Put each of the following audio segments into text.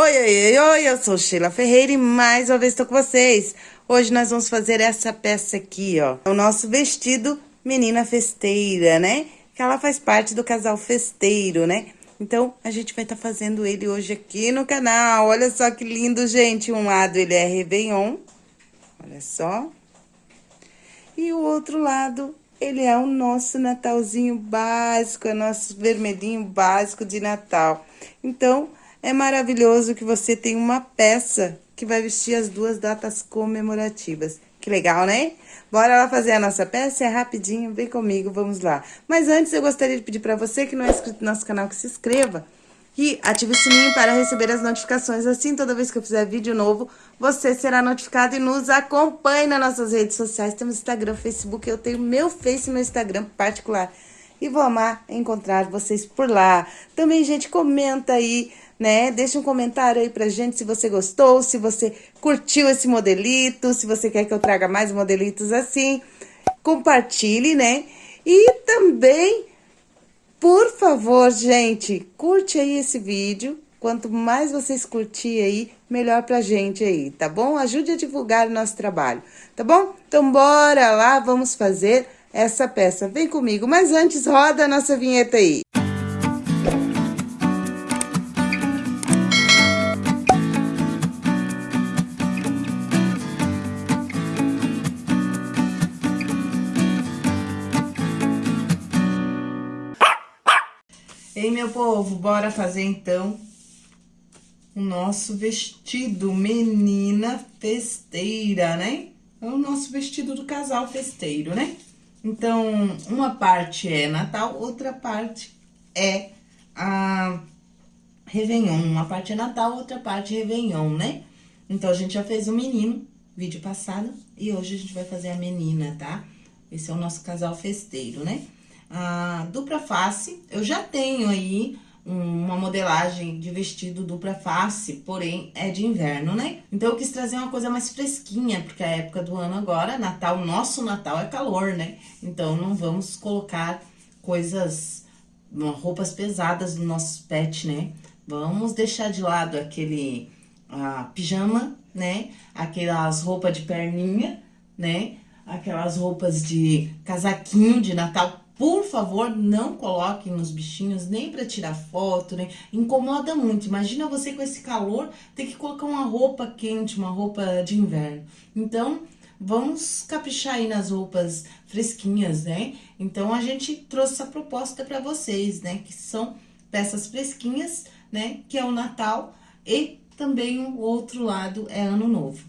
Oi, oi, oi, oi, eu sou Sheila Ferreira e mais uma vez estou com vocês. Hoje nós vamos fazer essa peça aqui, ó. O nosso vestido menina festeira, né? Que ela faz parte do casal festeiro, né? Então, a gente vai estar tá fazendo ele hoje aqui no canal. Olha só que lindo, gente. Um lado ele é Réveillon, olha só. E o outro lado, ele é o nosso Natalzinho básico, é nosso vermelhinho básico de Natal. Então, é maravilhoso que você tem uma peça que vai vestir as duas datas comemorativas. Que legal, né? Bora lá fazer a nossa peça? É rapidinho, vem comigo, vamos lá. Mas antes, eu gostaria de pedir para você que não é inscrito no nosso canal, que se inscreva. E ative o sininho para receber as notificações. Assim, toda vez que eu fizer vídeo novo, você será notificado e nos acompanhe nas nossas redes sociais. Temos Instagram, Facebook, eu tenho meu Face e meu Instagram particular. E vou amar encontrar vocês por lá. Também, gente, comenta aí né? Deixa um comentário aí pra gente se você gostou, se você curtiu esse modelito, se você quer que eu traga mais modelitos assim. Compartilhe, né? E também, por favor, gente, curte aí esse vídeo. Quanto mais vocês curtirem aí, melhor pra gente aí, tá bom? Ajude a divulgar o nosso trabalho, tá bom? Então, bora lá, vamos fazer essa peça. Vem comigo, mas antes, roda a nossa vinheta aí. Ei, meu povo, bora fazer então o nosso vestido menina festeira, né? É o nosso vestido do casal festeiro, né? Então, uma parte é Natal, outra parte é a Réveillon. Uma parte é Natal, outra parte é Réveillon, né? Então, a gente já fez o menino, vídeo passado, e hoje a gente vai fazer a menina, tá? Esse é o nosso casal festeiro, né? A dupla face, eu já tenho aí uma modelagem de vestido dupla face, porém é de inverno, né? Então eu quis trazer uma coisa mais fresquinha, porque é a época do ano agora, Natal, nosso Natal é calor, né? Então não vamos colocar coisas, roupas pesadas no nosso pet, né? Vamos deixar de lado aquele a pijama, né? Aquelas roupas de perninha, né? Aquelas roupas de casaquinho de Natal por favor, não coloquem nos bichinhos, nem para tirar foto, né? Incomoda muito. Imagina você com esse calor ter que colocar uma roupa quente, uma roupa de inverno. Então, vamos caprichar aí nas roupas fresquinhas, né? Então, a gente trouxe essa proposta para vocês, né? Que são peças fresquinhas, né? Que é o Natal e também o outro lado é Ano Novo.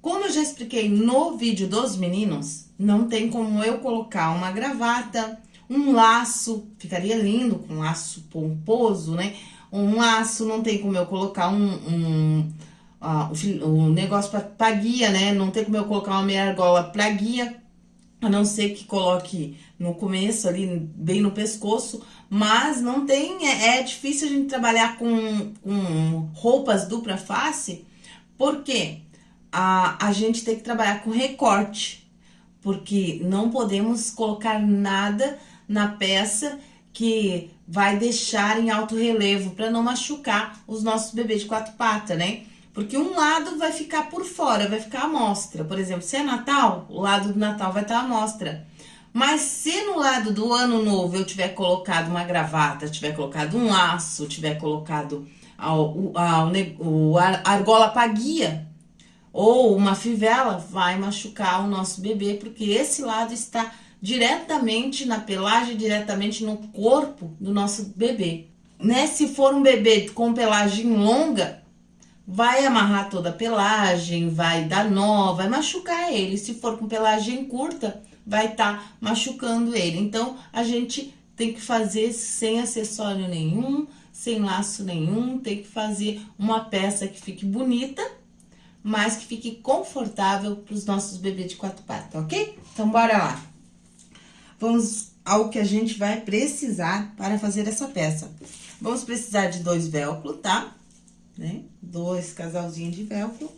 Como eu já expliquei no vídeo dos meninos, não tem como eu colocar uma gravata, um laço, ficaria lindo com um laço pomposo, né? Um laço, não tem como eu colocar um, um, uh, um negócio pra, pra guia, né? Não tem como eu colocar uma meia argola pra guia, a não ser que coloque no começo ali, bem no pescoço, mas não tem, é, é difícil a gente trabalhar com, com roupas dupla face, por quê? a, a gente tem que trabalhar com recorte, porque não podemos colocar nada na peça que vai deixar em alto relevo para não machucar os nossos bebês de quatro patas, né? Porque um lado vai ficar por fora, vai ficar à mostra. Por exemplo, se é Natal, o lado do Natal vai estar à mostra. Mas se no lado do Ano Novo eu tiver colocado uma gravata, tiver colocado um laço, tiver colocado a, a, a, a argola paguia, ou uma fivela vai machucar o nosso bebê, porque esse lado está diretamente na pelagem, diretamente no corpo do nosso bebê. Né? Se for um bebê com pelagem longa, vai amarrar toda a pelagem, vai dar nó, vai machucar ele. Se for com pelagem curta, vai estar tá machucando ele. Então, a gente tem que fazer sem acessório nenhum, sem laço nenhum, tem que fazer uma peça que fique bonita mas que fique confortável para os nossos bebês de quatro patas, ok? Então, bora lá. Vamos ao que a gente vai precisar para fazer essa peça. Vamos precisar de dois velcro, tá? Né? Dois casalzinhos de velcro.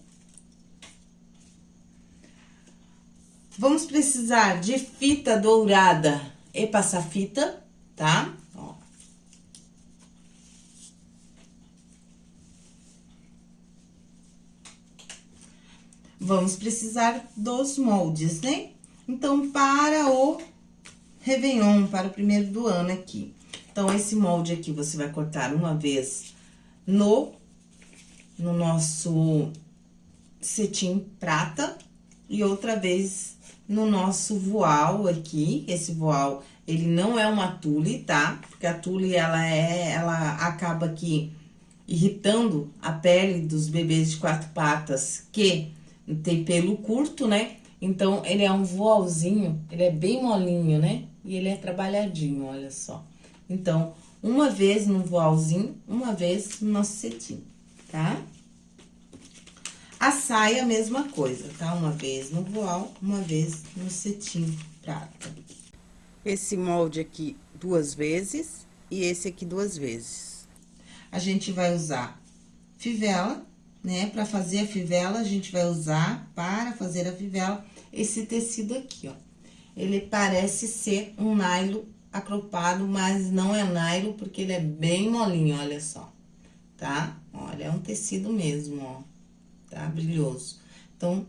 Vamos precisar de fita dourada e passar fita, tá? Ó. vamos precisar dos moldes, né? Então, para o Réveillon, para o primeiro do ano aqui. Então, esse molde aqui, você vai cortar uma vez no, no nosso cetim prata e outra vez no nosso voal aqui. Esse voal, ele não é uma tule, tá? Porque a tule, ela é, ela acaba aqui irritando a pele dos bebês de quatro patas que tem pelo curto, né? Então, ele é um voalzinho, ele é bem molinho, né? E ele é trabalhadinho, olha só. Então, uma vez no voalzinho, uma vez no nosso cetim, tá? A saia, a mesma coisa, tá? Uma vez no voal, uma vez no cetim prata. Esse molde aqui duas vezes e esse aqui duas vezes. A gente vai usar fivela, né? Para fazer a fivela, a gente vai usar, para fazer a fivela, esse tecido aqui, ó. Ele parece ser um nylon acropado, mas não é nylon, porque ele é bem molinho, olha só, tá? Olha, é um tecido mesmo, ó, tá? Brilhoso. Então,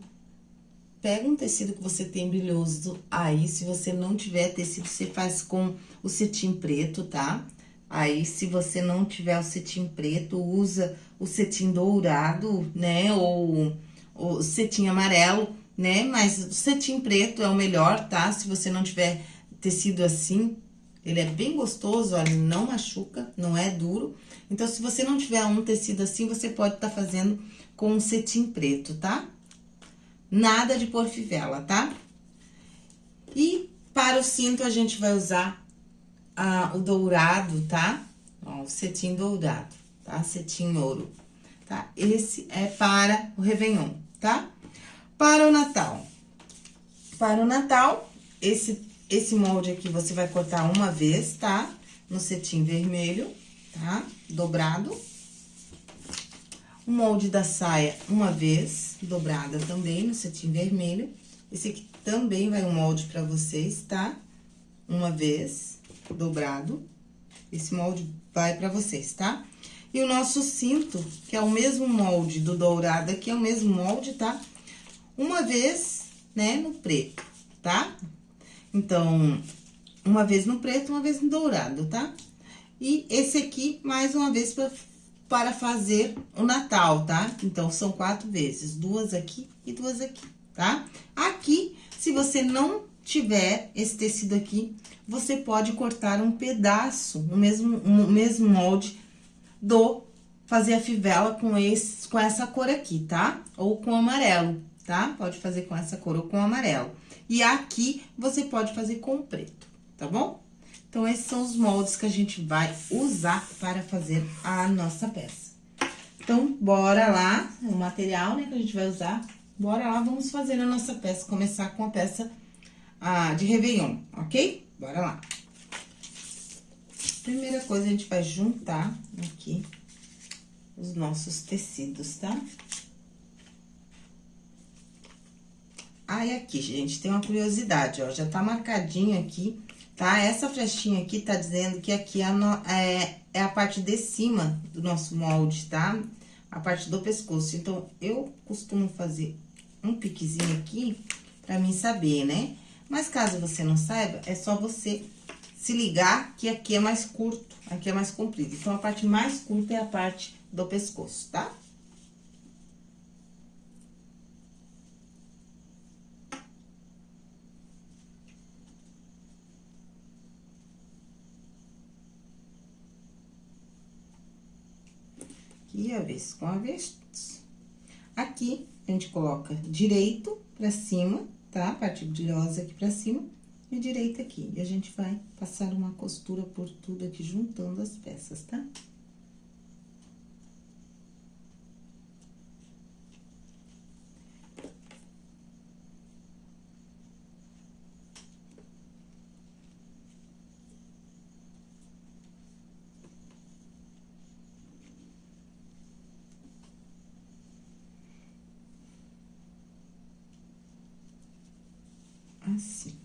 pega um tecido que você tem brilhoso aí, se você não tiver tecido, você faz com o cetim preto, tá? Aí, se você não tiver o cetim preto, usa o cetim dourado, né? Ou o cetim amarelo, né? Mas o cetim preto é o melhor, tá? Se você não tiver tecido assim, ele é bem gostoso, olha, não machuca, não é duro. Então, se você não tiver um tecido assim, você pode estar tá fazendo com um cetim preto, tá? Nada de pôr fivela, tá? E para o cinto, a gente vai usar ah, o dourado, tá? Ó, o cetim dourado tá? Cetim ouro, tá? Esse é para o Réveillon, tá? Para o Natal. Para o Natal, esse, esse molde aqui você vai cortar uma vez, tá? No cetim vermelho, tá? Dobrado. O molde da saia, uma vez, dobrada também no cetim vermelho. Esse aqui também vai um molde pra vocês, tá? Uma vez, dobrado. Esse molde vai pra vocês, tá? E o nosso cinto, que é o mesmo molde do dourado aqui, é o mesmo molde, tá? Uma vez, né, no preto, tá? Então, uma vez no preto, uma vez no dourado, tá? E esse aqui, mais uma vez, pra, para fazer o Natal, tá? Então, são quatro vezes, duas aqui e duas aqui, tá? Aqui, se você não tiver esse tecido aqui, você pode cortar um pedaço, o mesmo, o mesmo molde do fazer a fivela com, esse, com essa cor aqui, tá? Ou com amarelo, tá? Pode fazer com essa cor ou com amarelo. E aqui, você pode fazer com preto, tá bom? Então, esses são os moldes que a gente vai usar para fazer a nossa peça. Então, bora lá, o material, né, que a gente vai usar. Bora lá, vamos fazer a nossa peça, começar com a peça ah, de Réveillon, ok? Bora lá. Primeira coisa, a gente vai juntar aqui os nossos tecidos, tá? Aí, aqui, gente, tem uma curiosidade, ó, já tá marcadinho aqui, tá? Essa flechinha aqui tá dizendo que aqui é, no, é, é a parte de cima do nosso molde, tá? A parte do pescoço. Então, eu costumo fazer um piquezinho aqui pra mim saber, né? Mas caso você não saiba, é só você se ligar que aqui é mais curto, aqui é mais comprido. Então, a parte mais curta é a parte do pescoço, tá? Aqui, avesso com avesso. Aqui, a gente coloca direito pra cima, tá? A parte brilhosa aqui pra cima e direita aqui. E a gente vai passar uma costura por tudo aqui, juntando as peças, tá? Assim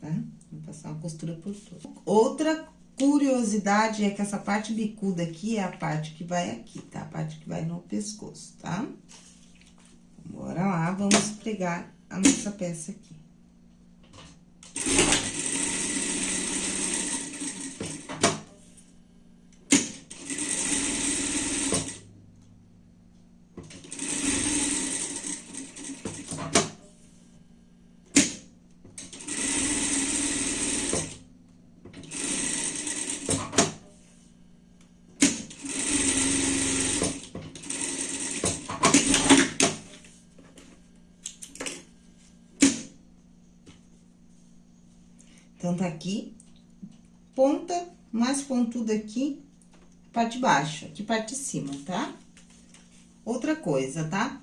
tá? Vou passar uma costura por tudo. Outra curiosidade é que essa parte bicuda aqui é a parte que vai aqui, tá? A parte que vai no pescoço, tá? Bora lá. Vamos pregar a nossa peça aqui. Tá aqui, ponta mais pontuda aqui, parte de baixo, aqui parte de cima, tá? Outra coisa, tá?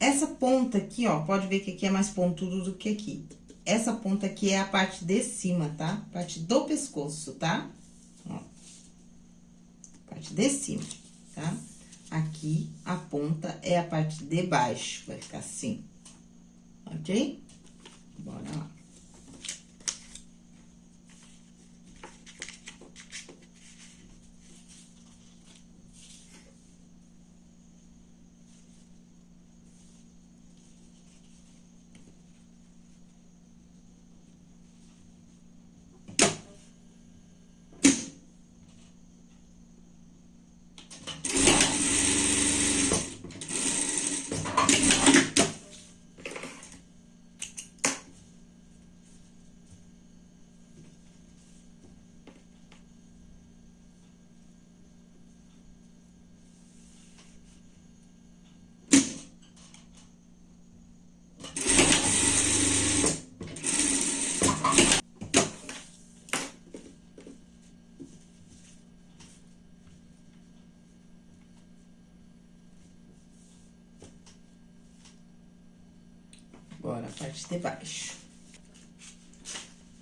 Essa ponta aqui, ó, pode ver que aqui é mais pontudo do que aqui. Essa ponta aqui é a parte de cima, tá? Parte do pescoço, tá? Ó. Parte de cima, tá? Aqui, a ponta é a parte de baixo, vai ficar assim, ok? Bora lá. Agora, a parte de baixo.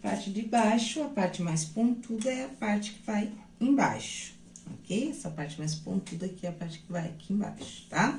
Parte de baixo, a parte mais pontuda é a parte que vai embaixo, ok? Essa parte mais pontuda aqui é a parte que vai aqui embaixo, tá?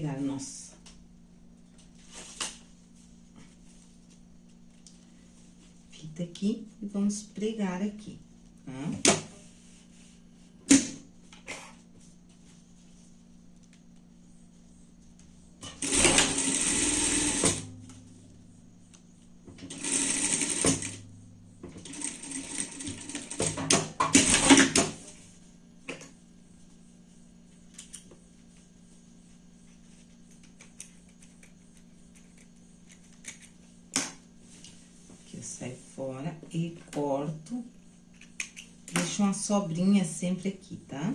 pegar nossa fita aqui e vamos pregar aqui, tá? sai fora e corto. Deixo uma sobrinha sempre aqui, tá? Tá?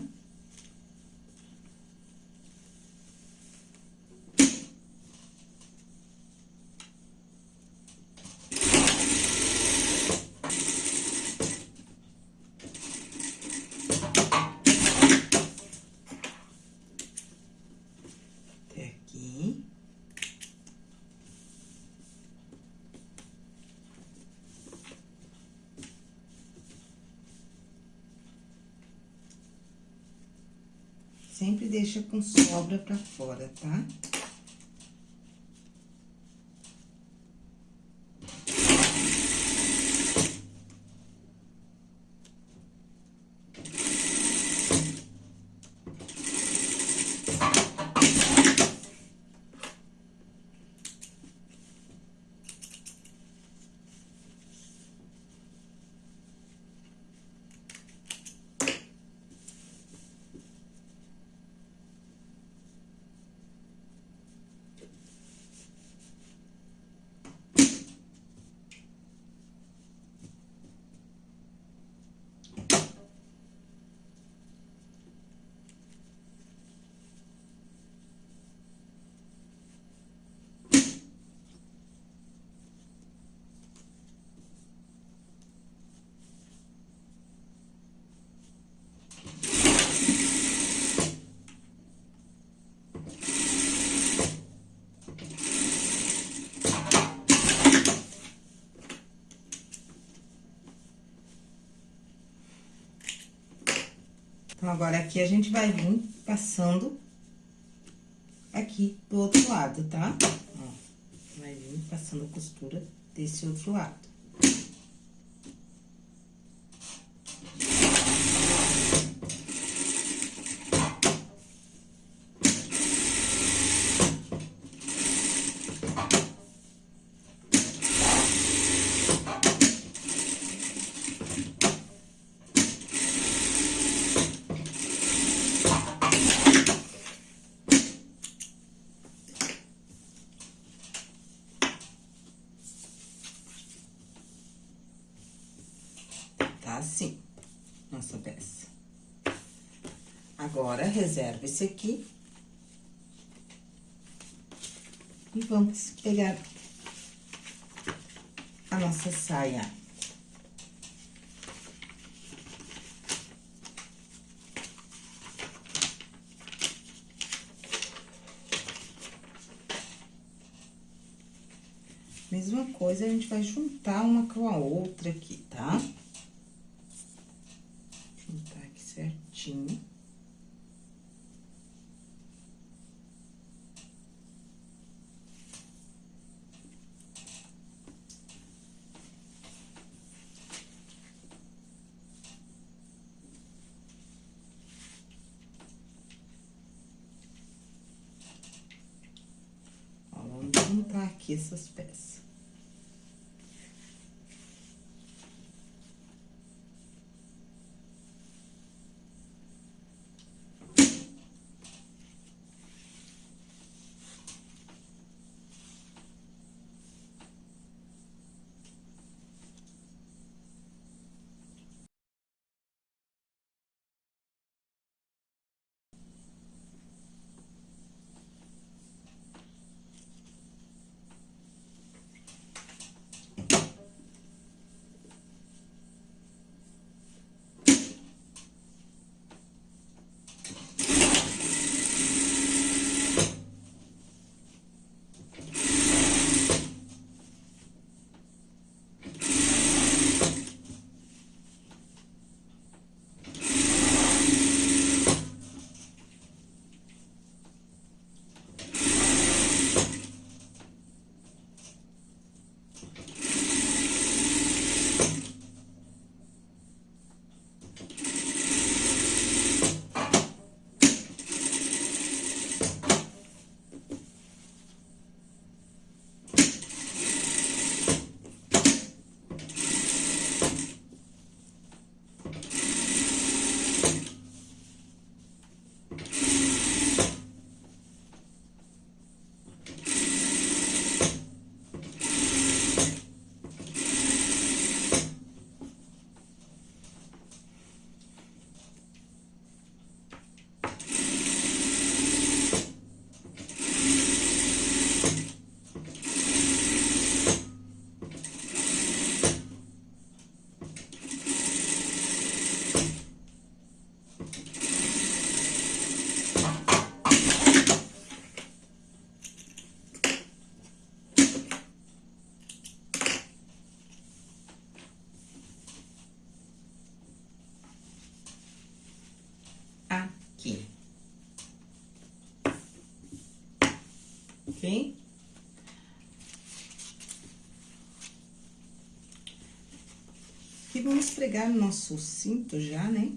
Sempre deixa com sobra pra fora, tá? Então, agora aqui a gente vai vir passando aqui do outro lado, tá? Ó, vai vir passando a costura desse outro lado. assim, nossa peça. Agora, reserva esse aqui. E vamos pegar a nossa saia. Mesma coisa, a gente vai juntar uma com a outra aqui, tá? Tá? certinho. Ó, vamos juntar essas peças. Ok? E vamos pregar o nosso cinto já, né?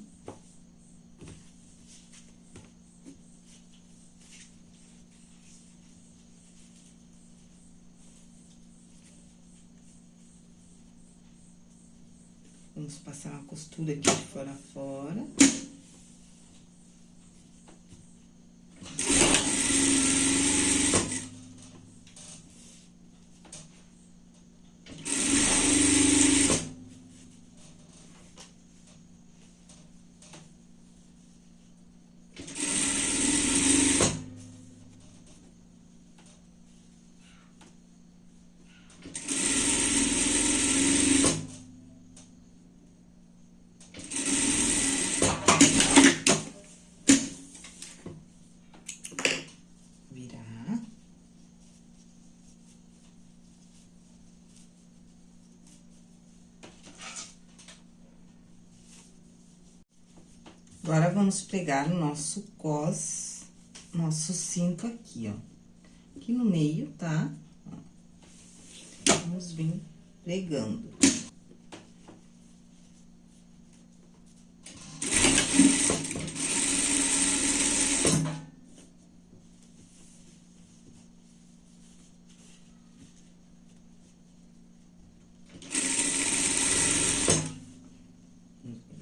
Vamos passar uma costura aqui de fora a fora. Vamos pregar o nosso cos, nosso cinto aqui, ó. Aqui no meio, tá? Vamos vir pregando.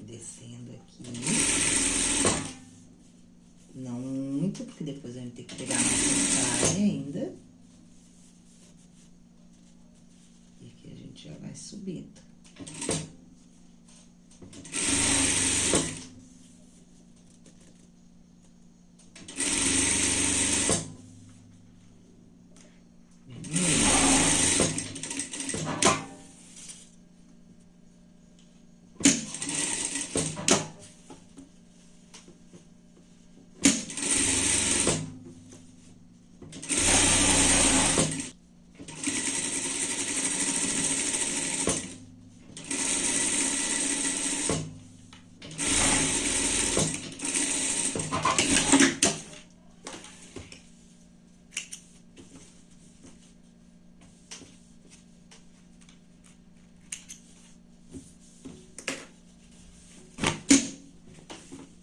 Descendo aqui. Não muito, porque depois a gente tem que pegar a nossa saia ainda. E aqui a gente já vai subindo.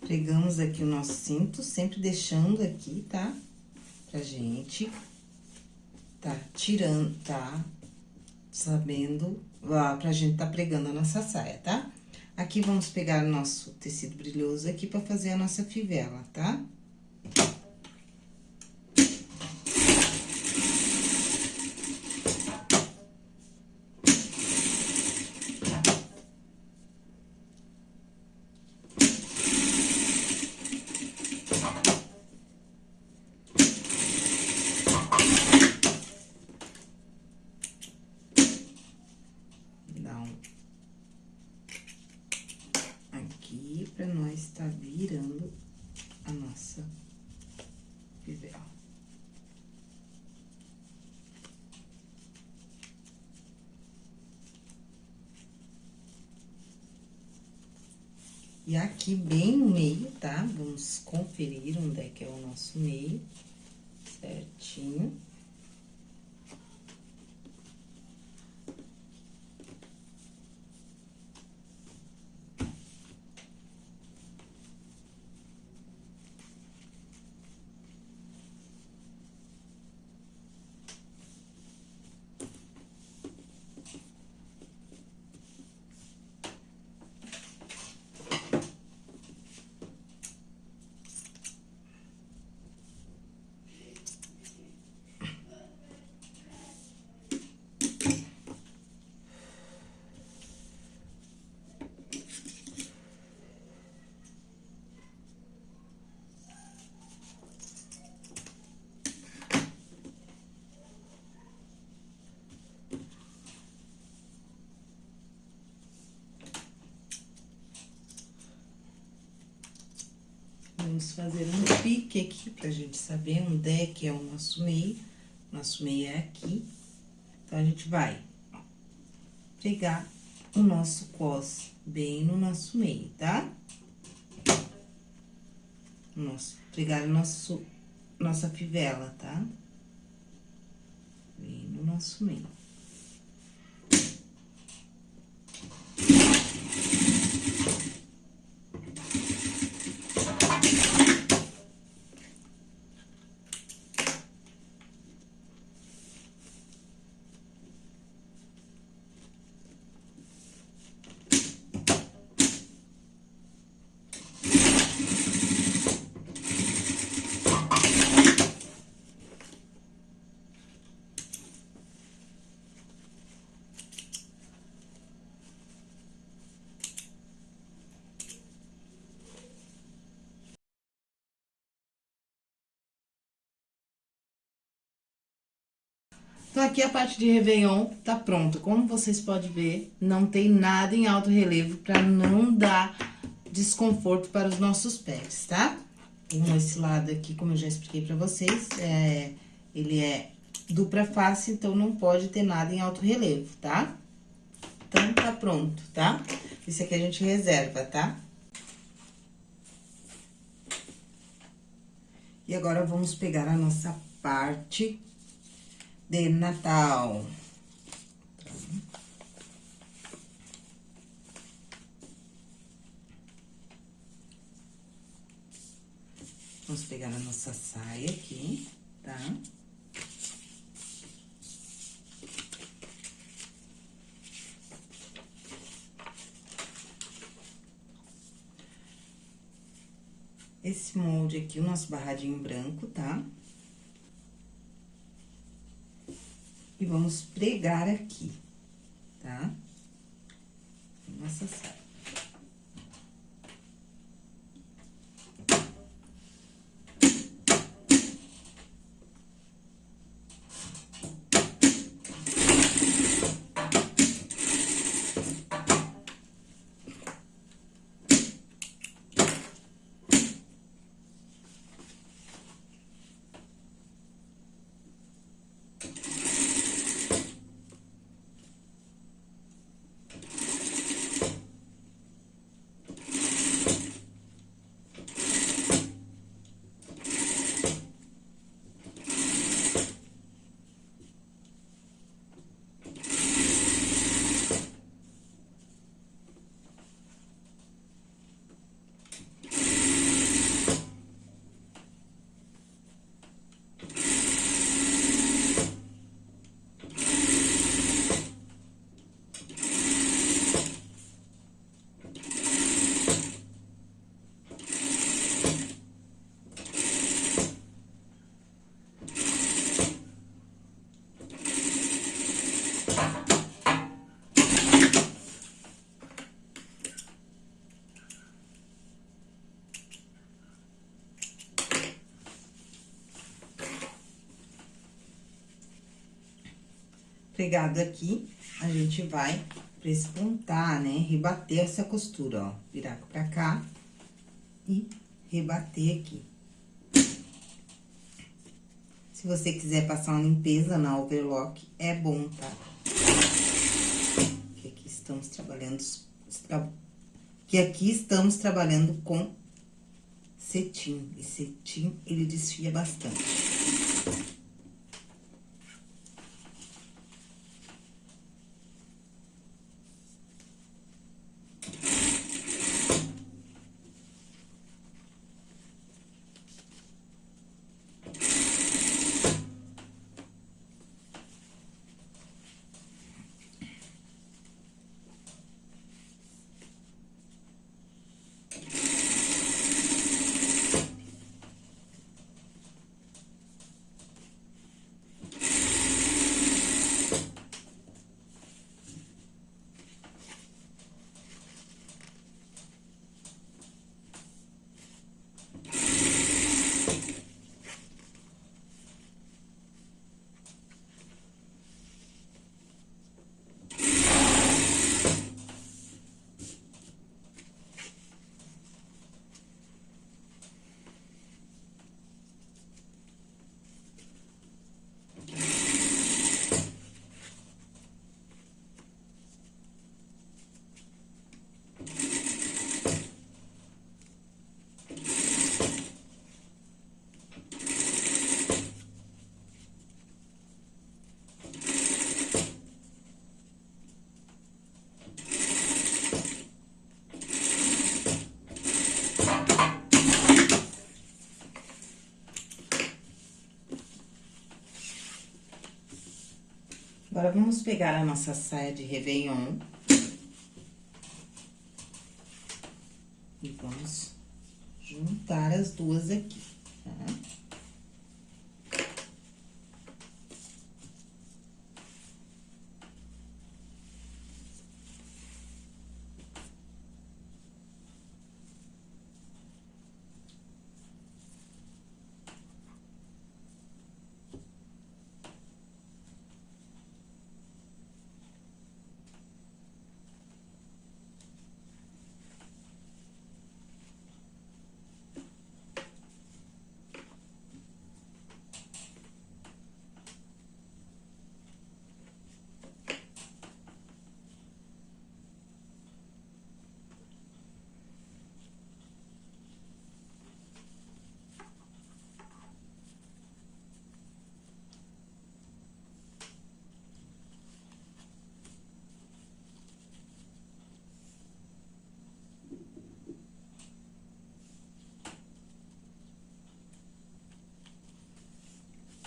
Pegamos aqui o nosso cinto, sempre deixando aqui, tá? Pra gente tá tirando, tá? Sabendo, ó, pra gente tá pregando a nossa saia, tá? Aqui, vamos pegar o nosso tecido brilhoso aqui pra fazer a nossa fivela, tá? Tá? Aqui, bem no meio, tá? Vamos conferir onde é que é o nosso meio, certinho. Vamos fazer um pique aqui pra gente saber onde é que é o nosso meio. Nosso meio é aqui. Então, a gente vai pegar o nosso cos bem no nosso meio, tá? Nosso, pegar o nosso, nossa fivela, tá? Bem no nosso meio. Então, aqui a parte de Réveillon tá pronta. Como vocês podem ver, não tem nada em alto relevo para não dar desconforto para os nossos pés, tá? Um, esse lado aqui, como eu já expliquei para vocês, é, ele é dupla face, então não pode ter nada em alto relevo, tá? Então, tá pronto, tá? Esse aqui a gente reserva, tá? E agora, vamos pegar a nossa parte de Natal. Vamos pegar a nossa saia aqui, tá? Esse molde aqui, o nosso barradinho branco, tá? E vamos pregar aqui, tá? Nossa saia. Pregado aqui, a gente vai prespontar, né? Rebater essa costura, ó. Virar pra cá e rebater aqui. Se você quiser passar uma limpeza na overlock, é bom, tá? Que aqui estamos trabalhando... Que aqui estamos trabalhando com cetim. E cetim, ele desfia bastante. Agora, vamos pegar a nossa saia de Réveillon.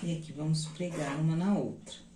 Aqui vamos pregar uma na outra.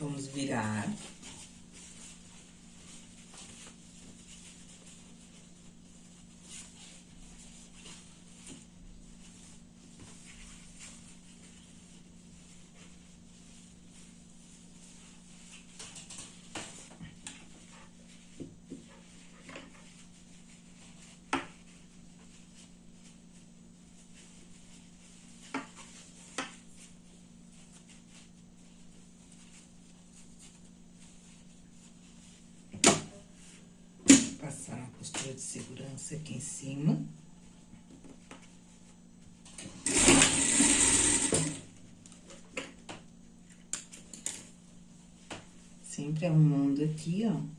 Vamos virar. costura de segurança aqui em cima. Sempre arrumando aqui, ó.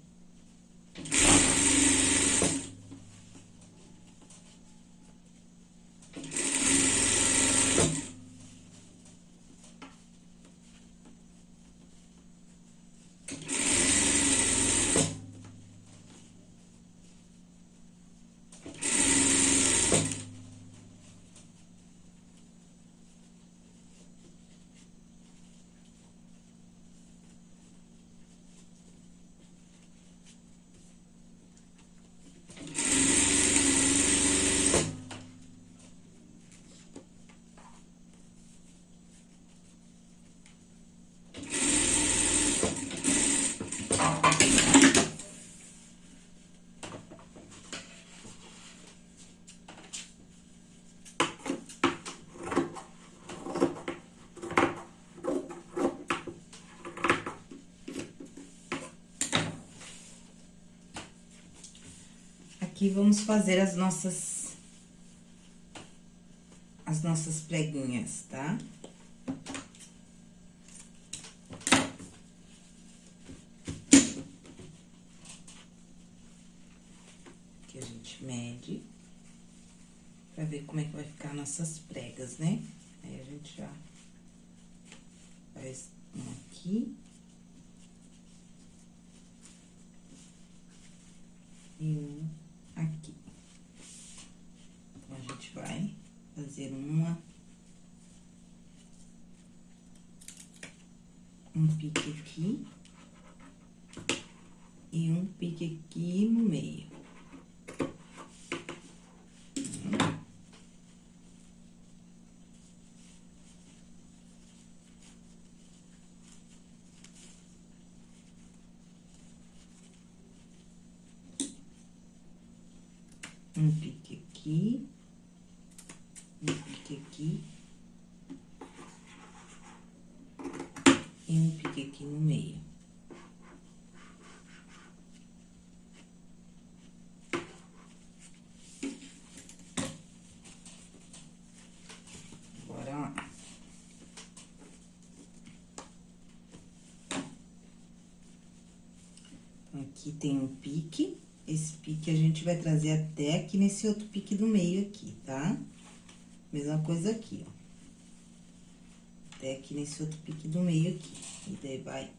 Aqui vamos fazer as nossas... As nossas preguinhas, tá? Aqui a gente mede pra ver como é que vai ficar nossas pregas, né? Aí a gente já faz um aqui. E um aqui. Então, a gente vai fazer uma... Um pique aqui. E um pique aqui no meio. um pique aqui, um pique aqui. E um pique aqui no meio. Bora lá. Então, aqui tem um pique. Esse pique a gente vai trazer até aqui nesse outro pique do meio aqui, tá? Mesma coisa aqui, ó. Até aqui nesse outro pique do meio aqui. E daí vai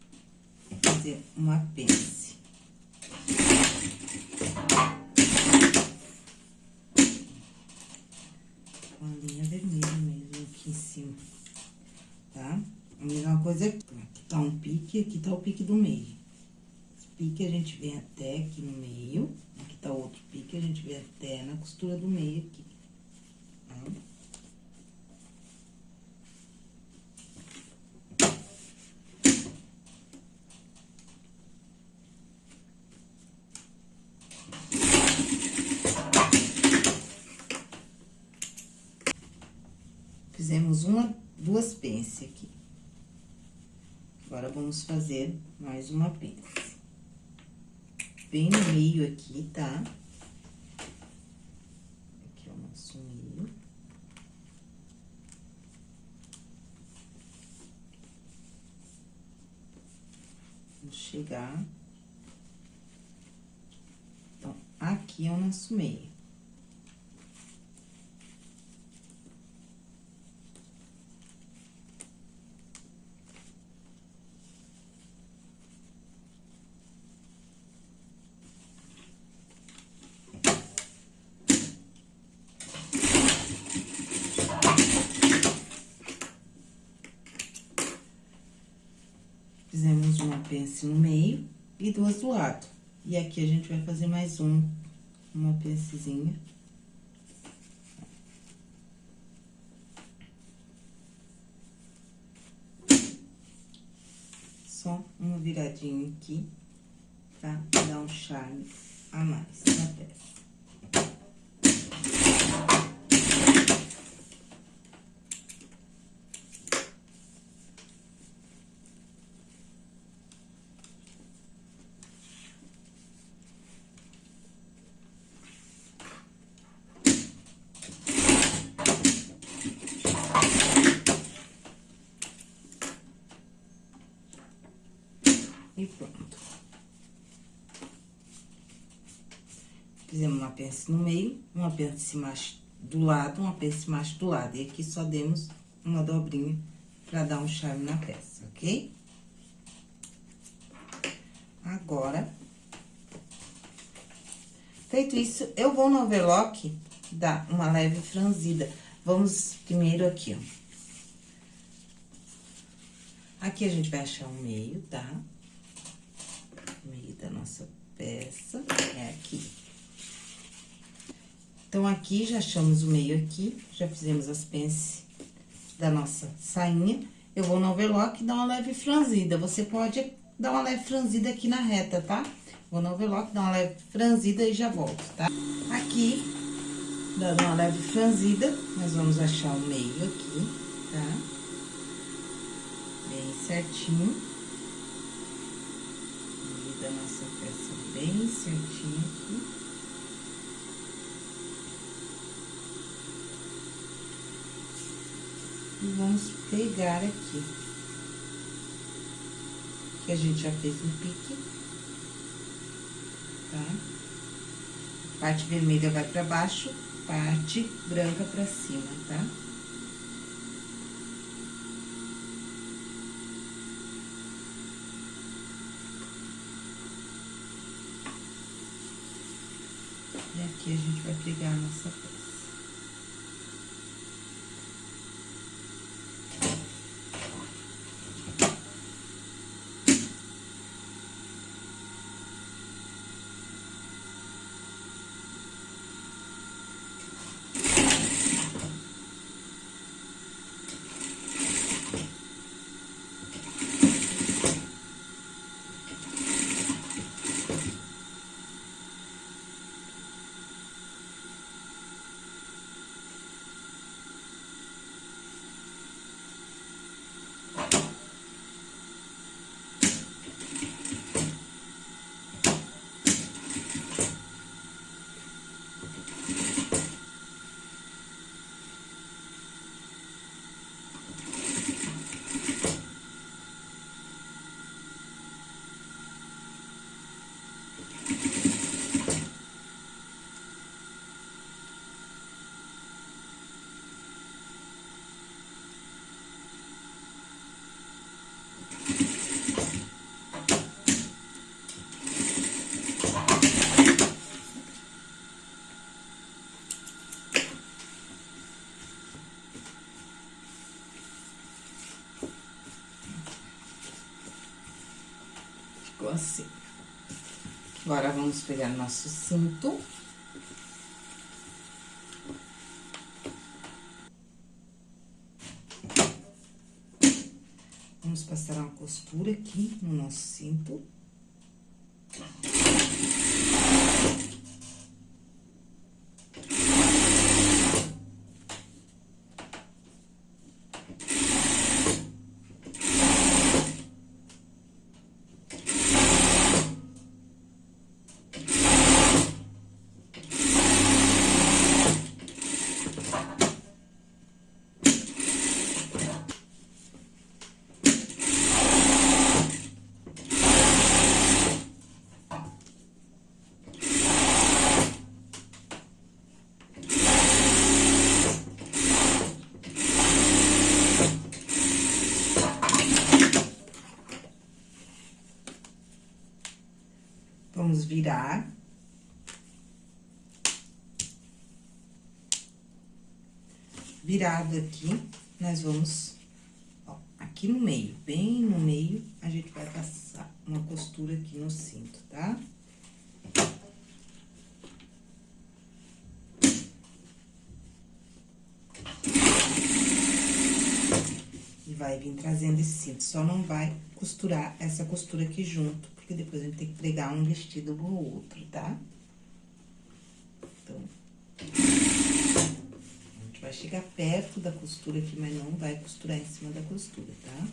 fazer uma pence. Com a linha vermelha mesmo aqui em cima. mesma coisa aqui. Aqui tá um pique, aqui tá o pique do meio. Pique a gente vem até aqui no meio. Aqui tá outro pique, a gente vem até na costura do meio aqui. Tá? Fizemos uma, duas pence aqui. Agora, vamos fazer mais uma pence. Bem no meio aqui, tá? Aqui é o nosso meio. Vamos chegar. Então, aqui é o nosso meio. Fizemos uma pence no meio e duas do lado. E aqui a gente vai fazer mais um, uma pencezinha. Só uma viradinha aqui, pra dar um charme a mais na peça. E pronto. Fizemos uma pence no meio, uma pence macho do lado, uma pence macho do lado. E aqui só demos uma dobrinha pra dar um charme na peça, ok? Agora, feito isso, eu vou no overlock dar uma leve franzida. Vamos primeiro aqui, ó. Aqui a gente vai achar o meio, tá? meio da nossa peça é aqui. Então, aqui já achamos o meio aqui, já fizemos as pences da nossa sainha. Eu vou no overlock e dar uma leve franzida. Você pode dar uma leve franzida aqui na reta, tá? Vou no overlock, dar uma leve franzida e já volto, tá? Aqui, dando uma leve franzida, nós vamos achar o meio aqui, tá? Bem certinho da nossa peça bem certinho aqui. E vamos pegar aqui. Que a gente já fez um pique. Tá? Parte vermelha vai pra baixo, parte branca pra cima, tá? E aqui a gente vai pregar a nossa assim. Agora, vamos pegar nosso cinto. Vamos passar uma costura aqui no nosso cinto. Vamos virar. Virado aqui, nós vamos, ó, aqui no meio, bem no meio, a gente vai passar uma costura aqui no cinto, tá? E vai vir trazendo esse cinto, só não vai costurar essa costura aqui junto, porque depois a gente tem que pregar um vestido no outro, tá? Então, a gente vai chegar perto da costura aqui, mas não vai costurar em cima da costura, tá?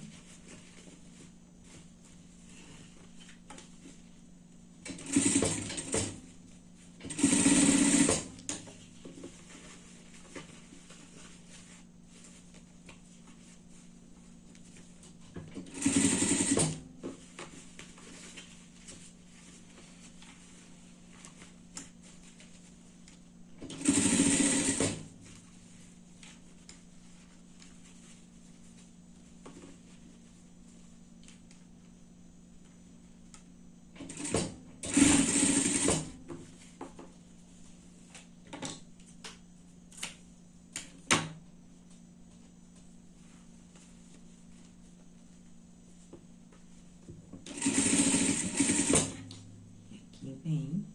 Aqui vem.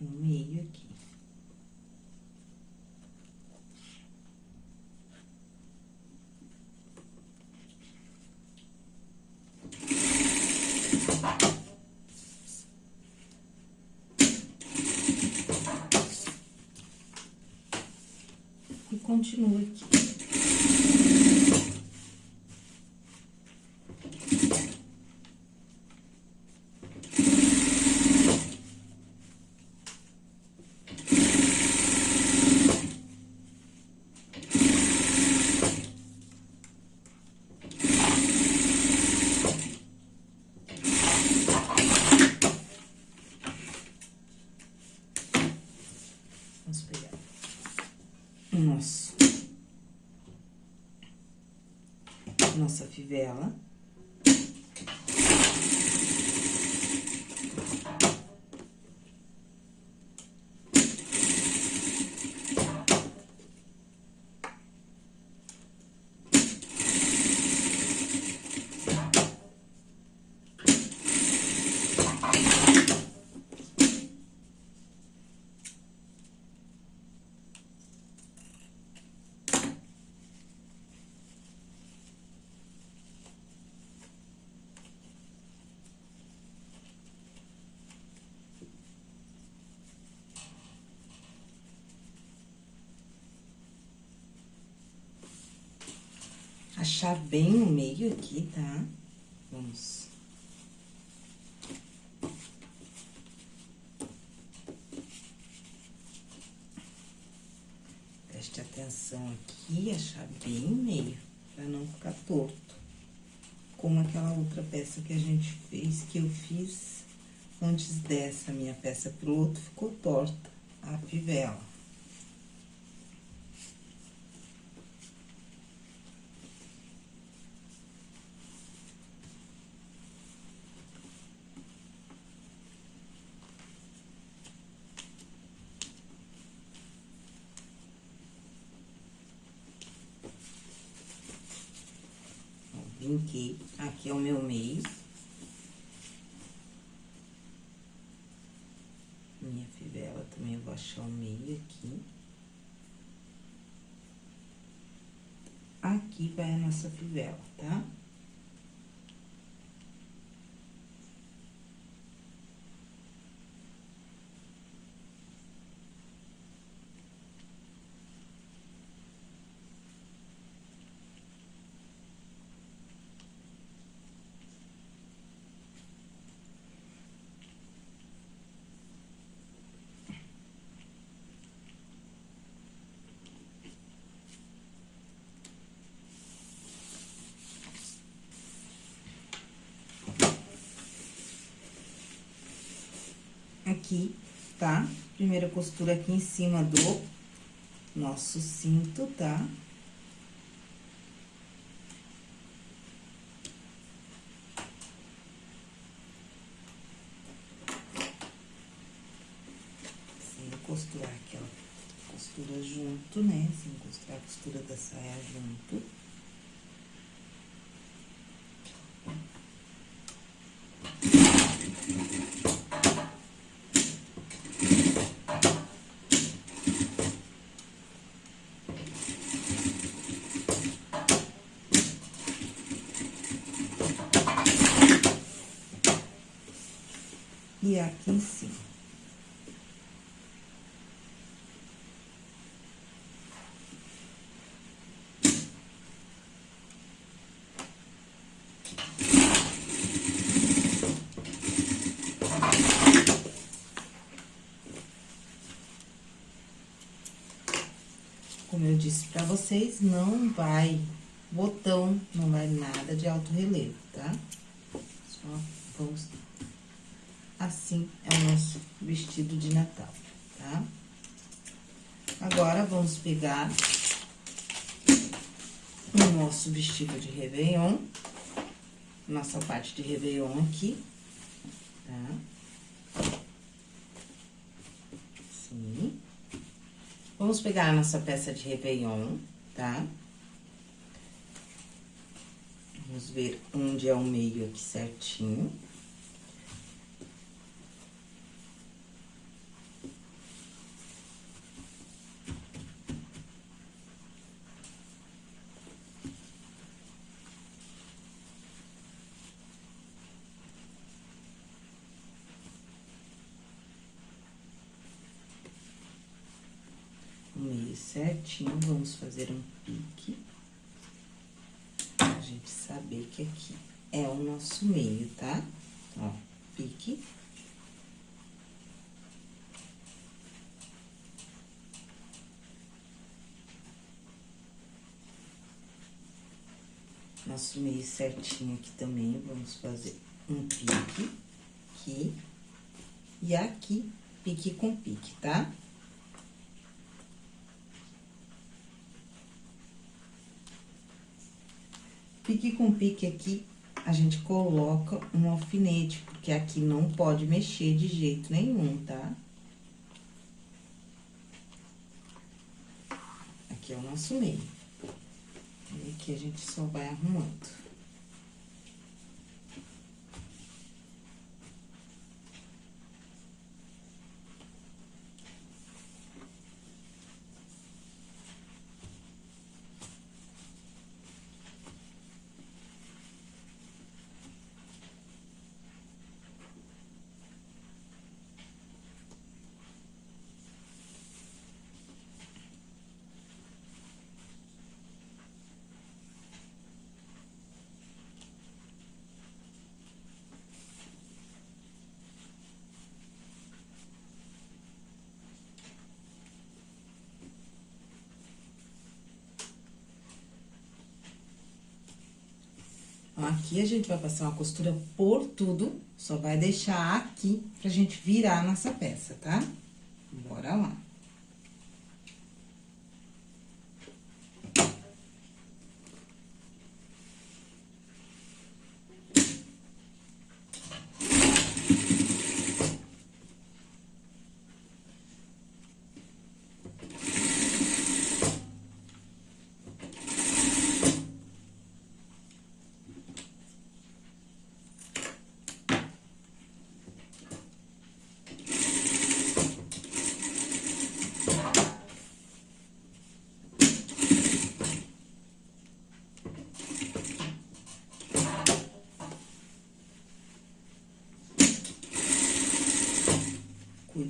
No meio aqui. E continua aqui. Vamos pegar o nosso. Nossa fivela. Achar bem o meio aqui, tá? Vamos. Preste atenção aqui, achar bem o meio, pra não ficar torto. Como aquela outra peça que a gente fez, que eu fiz antes dessa minha peça pro outro, ficou torta a fivela. Aqui é o meu meio. Minha fivela também eu vou achar o meio aqui. Aqui vai a nossa fivela, tá? Aqui, tá? Primeira costura aqui em cima do nosso cinto, tá? Sem costurar aquela costura junto, né? Sem costurar a costura da saia junto. Aqui em cima. Como eu disse pra vocês, não vai botão, não vai nada de alto relevo, tá? Só vamos Assim é o nosso vestido de Natal, tá? Agora, vamos pegar o nosso vestido de Réveillon, nossa parte de Réveillon aqui, tá? Assim. Vamos pegar a nossa peça de Réveillon, tá? Vamos ver onde é o meio aqui certinho. meio certinho, vamos fazer um pique. Pra gente saber que aqui é o nosso meio, tá? Ó, pique. Nosso meio certinho aqui também, vamos fazer um pique aqui. E aqui, pique com pique, tá? Tá? Pique com pique aqui, a gente coloca um alfinete, porque aqui não pode mexer de jeito nenhum, tá? Aqui é o nosso meio. E aqui a gente só vai arrumando. Aqui a gente vai passar uma costura por tudo, só vai deixar aqui pra gente virar a nossa peça, tá? Bora lá.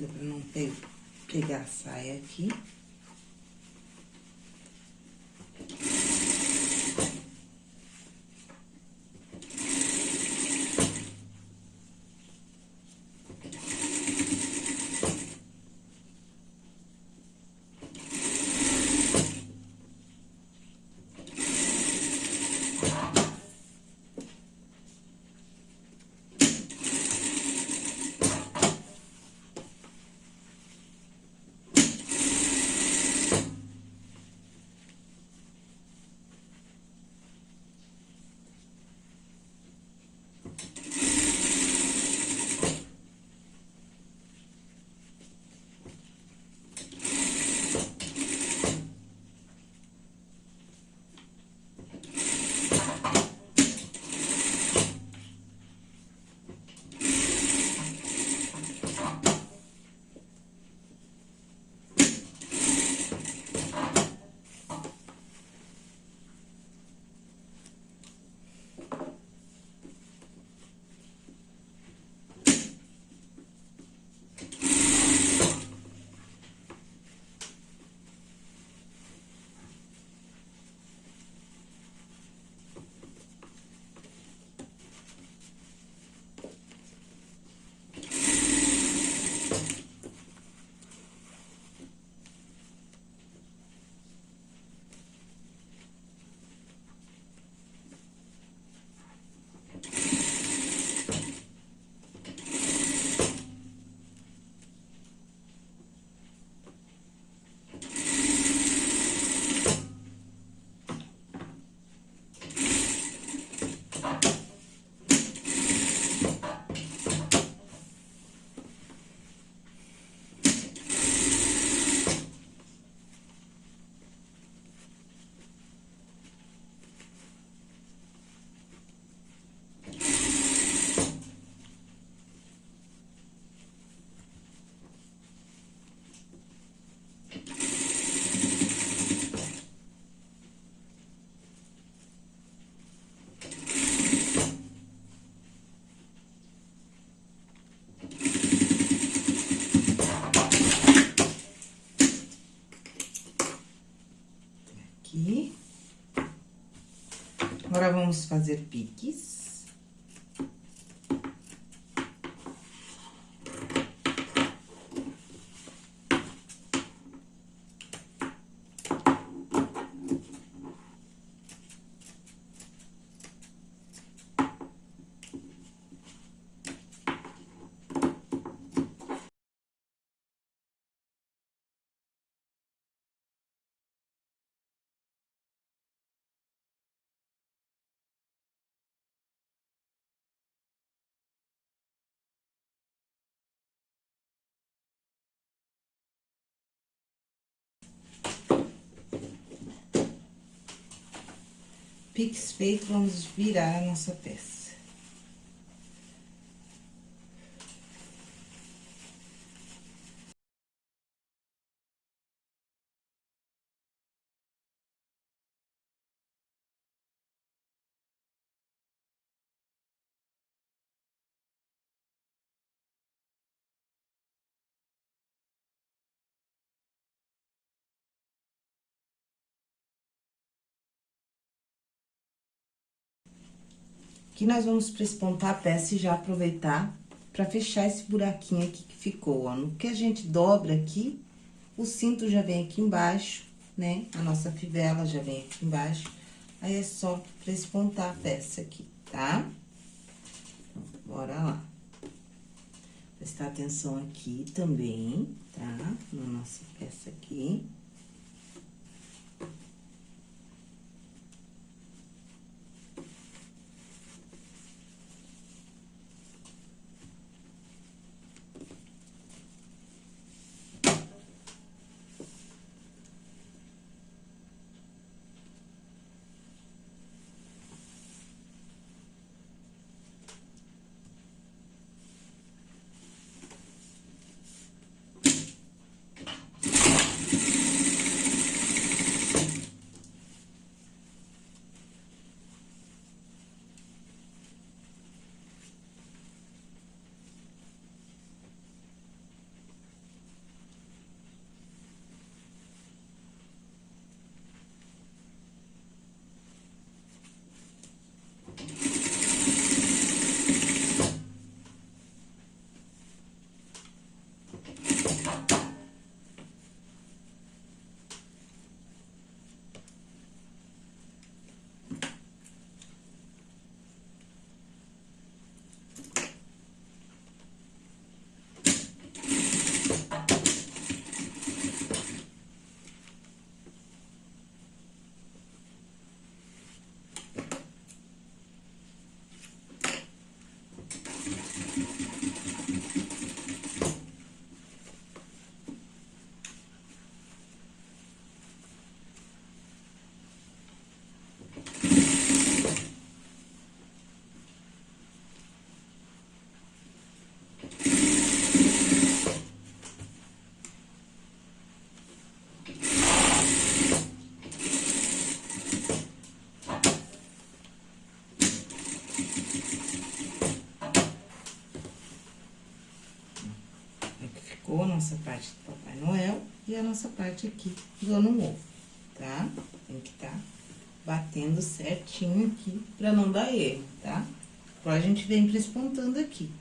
Cuida pra não pe pegar a saia aqui. Agora, vamos fazer piques. Pix feito, vamos virar a nossa peça. Aqui nós vamos prespontar a peça e já aproveitar pra fechar esse buraquinho aqui que ficou, ó. No que a gente dobra aqui, o cinto já vem aqui embaixo, né? A nossa fivela já vem aqui embaixo. Aí, é só prespontar a peça aqui, tá? Bora lá. Prestar atenção aqui também, tá? Na nossa peça aqui. Nossa parte do Papai Noel e a nossa parte aqui do Ano Novo, tá? Tem que tá batendo certinho aqui pra não dar erro, tá? Agora, a gente vem prespontando aqui.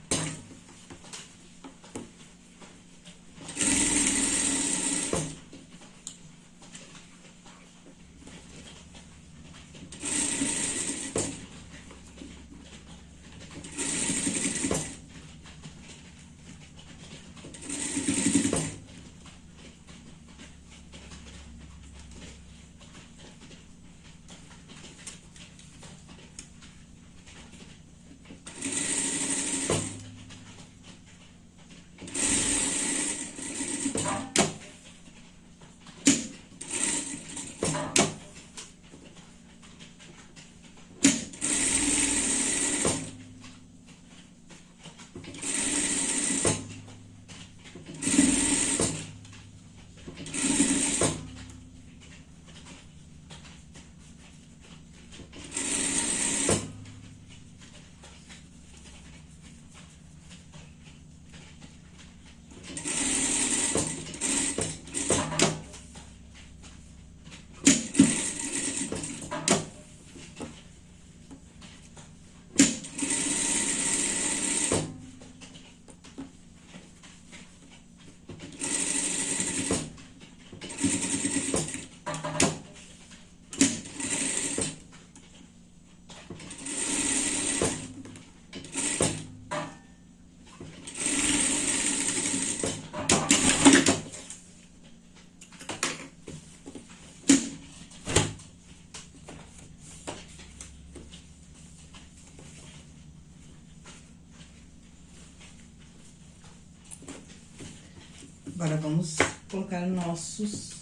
Agora, vamos colocar nossos...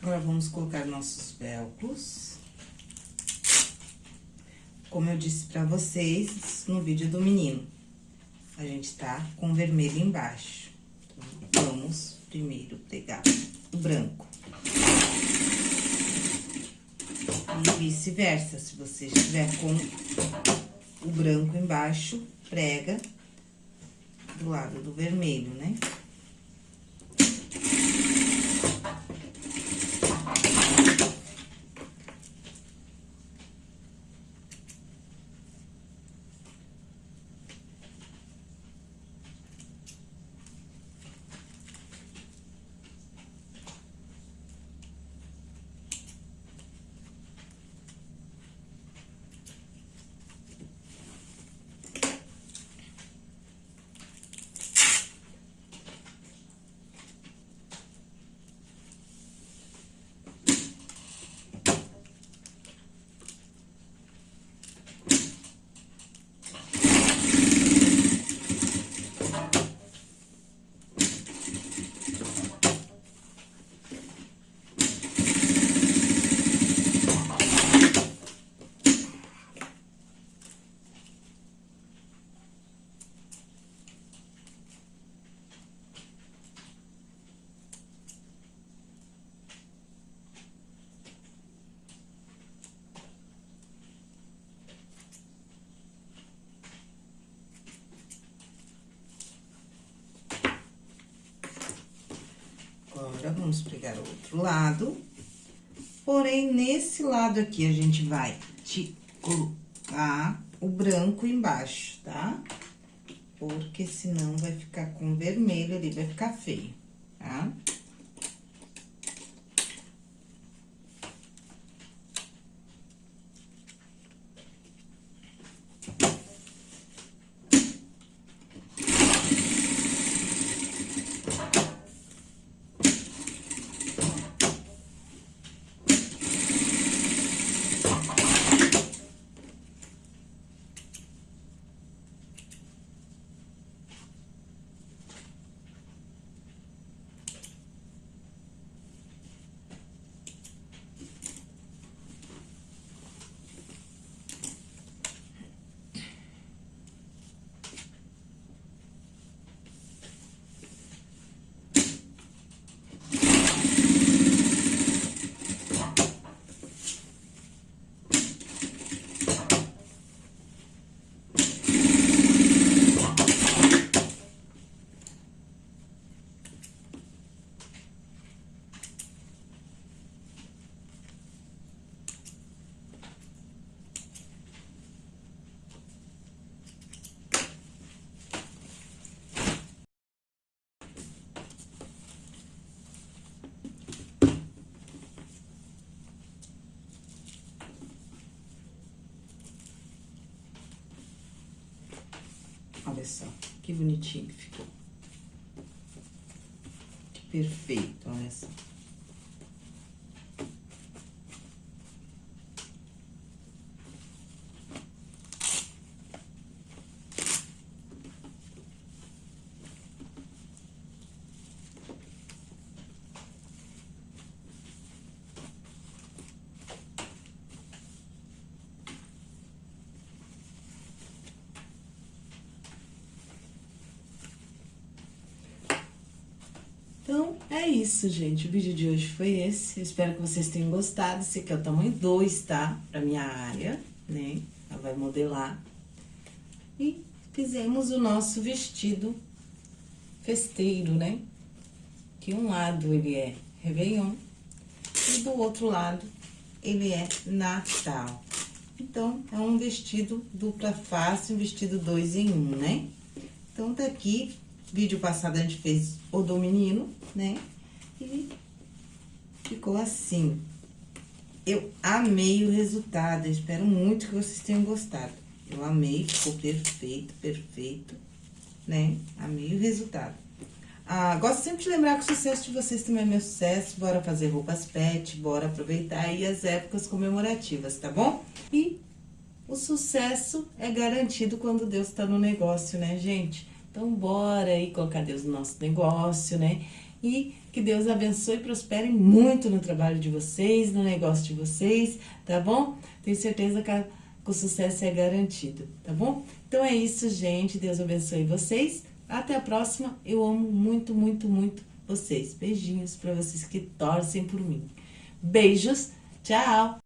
Agora, vamos colocar nossos velcros. Como eu disse pra vocês no vídeo do menino, a gente tá com vermelho embaixo. Então, vamos primeiro pegar o branco. E vice-versa, se você estiver com o branco embaixo, prega do lado do vermelho, né? Agora, vamos pegar o outro lado. Porém, nesse lado aqui, a gente vai te colocar o branco embaixo, tá? Porque senão vai ficar com vermelho ali, vai ficar feio, tá? Olha só, que bonitinho que ficou. Que perfeito, olha só. Então, é isso, gente. O vídeo de hoje foi esse. Eu espero que vocês tenham gostado. Esse aqui é o tamanho 2, tá? Pra minha área, né? Ela vai modelar. E fizemos o nosso vestido festeiro, né? Que um lado ele é Réveillon e do outro lado ele é Natal. Então, é um vestido dupla face, um vestido dois em um, né? Então, tá aqui Vídeo passado a gente fez o do menino, né? E ficou assim. Eu amei o resultado, eu espero muito que vocês tenham gostado. Eu amei, ficou perfeito, perfeito, né? Amei o resultado. Ah, gosto sempre de lembrar que o sucesso de vocês também é meu sucesso. Bora fazer roupas pet, bora aproveitar aí as épocas comemorativas, tá bom? E o sucesso é garantido quando Deus tá no negócio, né, gente? Então, bora aí colocar Deus no nosso negócio, né? E que Deus abençoe e prospere muito no trabalho de vocês, no negócio de vocês, tá bom? Tenho certeza que, a, que o sucesso é garantido, tá bom? Então é isso, gente. Deus abençoe vocês. Até a próxima. Eu amo muito, muito, muito vocês. Beijinhos para vocês que torcem por mim. Beijos. Tchau.